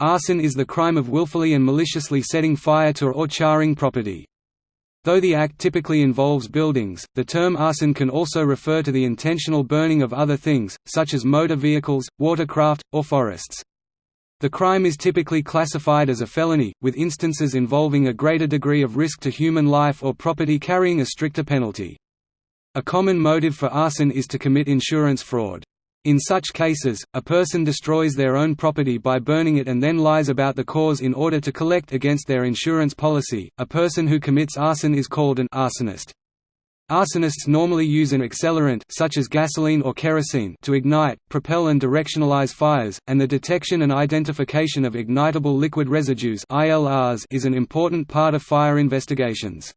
Arson is the crime of willfully and maliciously setting fire to or charring property. Though the act typically involves buildings, the term arson can also refer to the intentional burning of other things, such as motor vehicles, watercraft, or forests. The crime is typically classified as a felony, with instances involving a greater degree of risk to human life or property carrying a stricter penalty. A common motive for arson is to commit insurance fraud. In such cases, a person destroys their own property by burning it and then lies about the cause in order to collect against their insurance policy. A person who commits arson is called an arsonist. Arsonists normally use an accelerant such as gasoline or kerosene to ignite, propel and directionalize fires, and the detection and identification of ignitable liquid residues (ILRs) is an important part of fire investigations.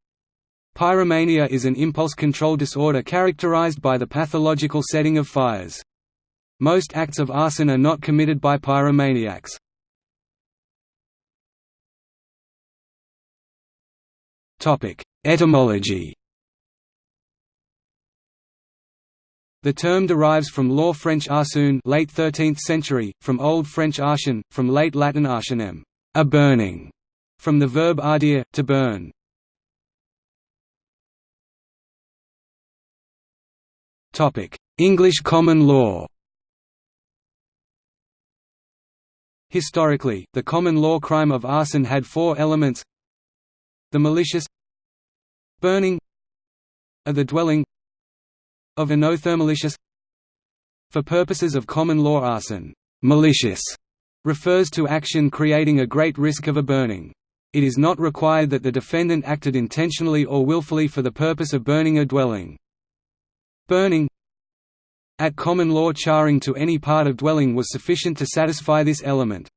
Pyromania is an impulse control disorder characterized by the pathological setting of fires. Most acts of arson are not committed by pyromaniacs. Etymology The term derives from Law French arsoun late 13th century, from Old French arsion, from late Latin arsionem, a burning, from the verb ardere, to burn. English common law Historically, the common law crime of arson had four elements the malicious burning of the dwelling of anothermalicious For purposes of common law arson, malicious refers to action creating a great risk of a burning. It is not required that the defendant acted intentionally or willfully for the purpose of burning a dwelling. Burning at common law charring to any part of dwelling was sufficient to satisfy this element.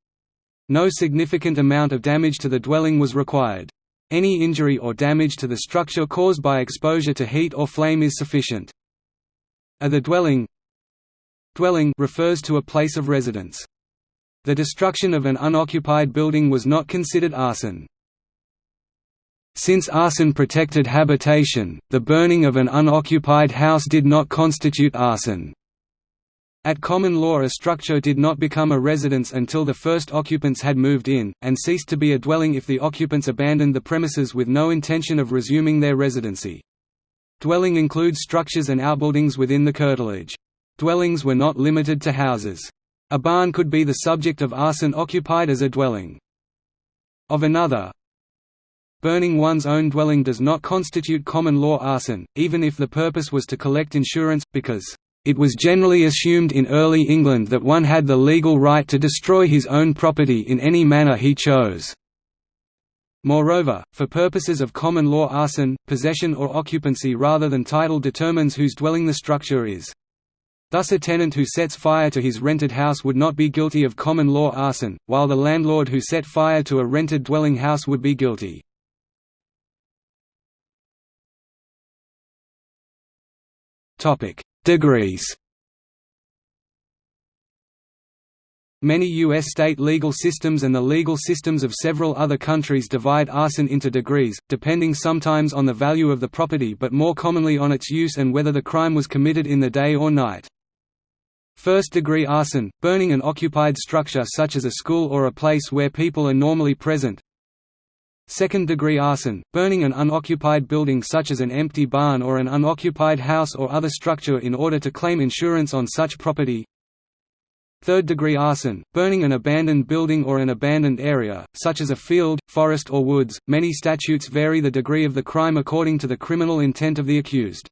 No significant amount of damage to the dwelling was required. Any injury or damage to the structure caused by exposure to heat or flame is sufficient. A the dwelling Dwelling refers to a place of residence. The destruction of an unoccupied building was not considered arson. Since arson protected habitation, the burning of an unoccupied house did not constitute arson. At common law a structure did not become a residence until the first occupants had moved in, and ceased to be a dwelling if the occupants abandoned the premises with no intention of resuming their residency. Dwelling includes structures and outbuildings within the curtilage. Dwellings were not limited to houses. A barn could be the subject of arson occupied as a dwelling. Of another, Burning one's own dwelling does not constitute common law arson, even if the purpose was to collect insurance, because it was generally assumed in early England that one had the legal right to destroy his own property in any manner he chose. Moreover, for purposes of common law arson, possession or occupancy rather than title determines whose dwelling the structure is. Thus a tenant who sets fire to his rented house would not be guilty of common law arson, while the landlord who set fire to a rented dwelling house would be guilty. Degrees Many U.S. state legal systems and the legal systems of several other countries divide arson into degrees, depending sometimes on the value of the property but more commonly on its use and whether the crime was committed in the day or night. First-degree arson, burning an occupied structure such as a school or a place where people are normally present, Second-degree arson, burning an unoccupied building such as an empty barn or an unoccupied house or other structure in order to claim insurance on such property. Third-degree arson, burning an abandoned building or an abandoned area, such as a field, forest or woods. Many statutes vary the degree of the crime according to the criminal intent of the accused.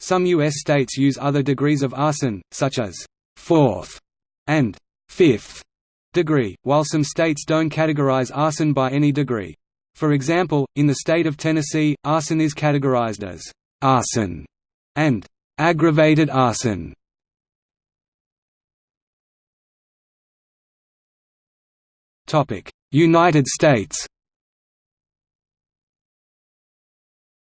Some U.S. states use other degrees of arson, such as fourth and fifth degree, while some states don't categorize arson by any degree. For example, in the state of Tennessee, arson is categorized as arson and aggravated arson. Topic: United States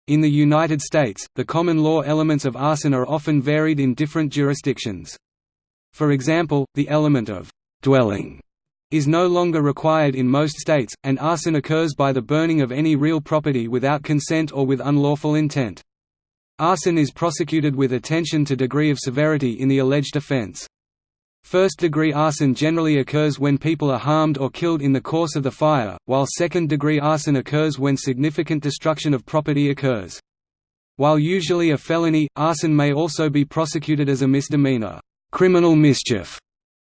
In the United States, the common law elements of arson are often varied in different jurisdictions. For example, the element of «dwelling» is no longer required in most states, and arson occurs by the burning of any real property without consent or with unlawful intent. Arson is prosecuted with attention to degree of severity in the alleged offense. First-degree arson generally occurs when people are harmed or killed in the course of the fire, while second-degree arson occurs when significant destruction of property occurs. While usually a felony, arson may also be prosecuted as a misdemeanor, criminal mischief,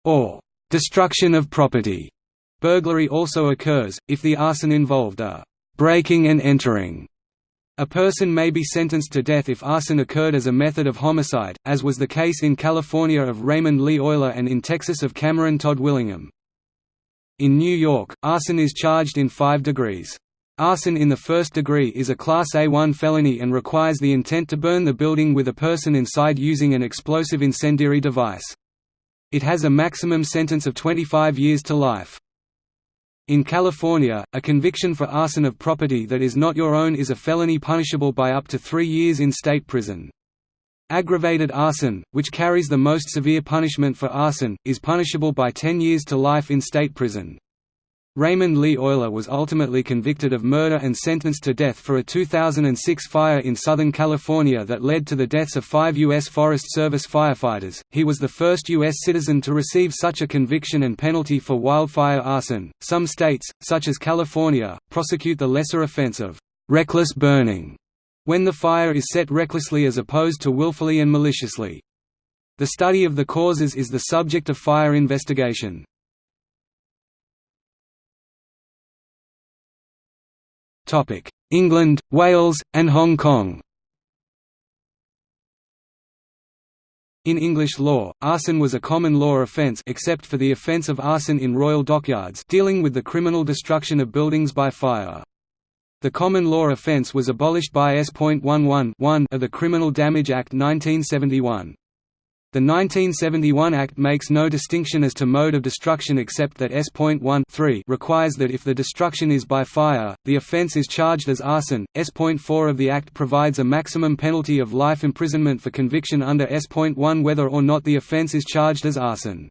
or destruction of property. Burglary also occurs, if the arson involved a breaking and entering. A person may be sentenced to death if arson occurred as a method of homicide, as was the case in California of Raymond Lee Oyler and in Texas of Cameron Todd Willingham. In New York, arson is charged in five degrees. Arson in the first degree is a Class A1 felony and requires the intent to burn the building with a person inside using an explosive incendiary device. It has a maximum sentence of 25 years to life. In California, a conviction for arson of property that is not your own is a felony punishable by up to three years in state prison. Aggravated arson, which carries the most severe punishment for arson, is punishable by 10 years to life in state prison. Raymond Lee Oyler was ultimately convicted of murder and sentenced to death for a 2006 fire in Southern California that led to the deaths of five U.S. Forest Service firefighters. He was the first U.S. citizen to receive such a conviction and penalty for wildfire arson. Some states, such as California, prosecute the lesser offense of reckless burning when the fire is set recklessly as opposed to willfully and maliciously. The study of the causes is the subject of fire investigation. England, Wales, and Hong Kong In English law, arson was a common law offence except for the offence of arson in royal dockyards dealing with the criminal destruction of buildings by fire. The common law offence was abolished by S.11 of the Criminal Damage Act 1971. The 1971 Act makes no distinction as to mode of destruction except that S.1 requires that if the destruction is by fire, the offence is charged as arson. S.4 of the Act provides a maximum penalty of life imprisonment for conviction under S.1 whether or not the offence is charged as arson.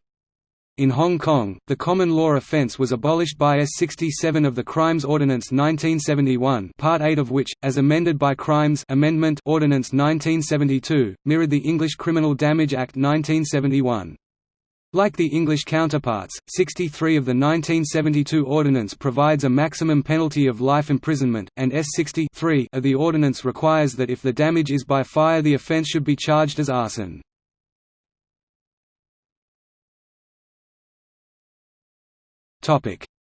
In Hong Kong, the common law offence was abolished by S. 67 of the Crimes Ordinance 1971 Part 8 of which, as amended by Crimes Amendment Ordinance 1972, mirrored the English Criminal Damage Act 1971. Like the English counterparts, 63 of the 1972 Ordinance provides a maximum penalty of life imprisonment, and S 63 of the Ordinance requires that if the damage is by fire the offence should be charged as arson.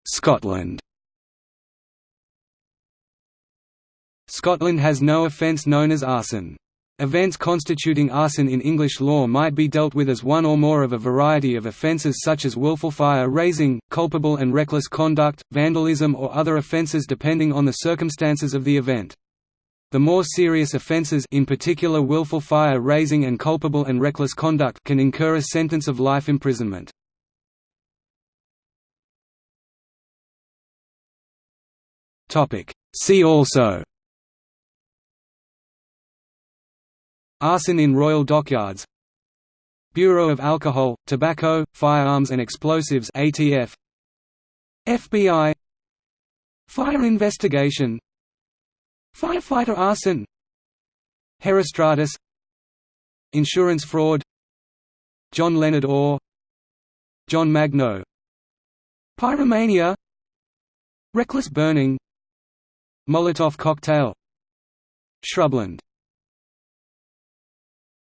Scotland Scotland has no offence known as arson. Events constituting arson in English law might be dealt with as one or more of a variety of offences such as willful fire raising, culpable and reckless conduct, vandalism or other offences depending on the circumstances of the event. The more serious offences in particular willful fire raising and culpable and reckless conduct can incur a sentence of life imprisonment. See also. Arson in Royal Dockyards. Bureau of Alcohol, Tobacco, Firearms and Explosives ATF FBI Fire investigation. Firefighter arson. Herostratus. Insurance fraud. John Leonard Orr. John Magno. Pyromania. Reckless burning Molotov cocktail. Shrubland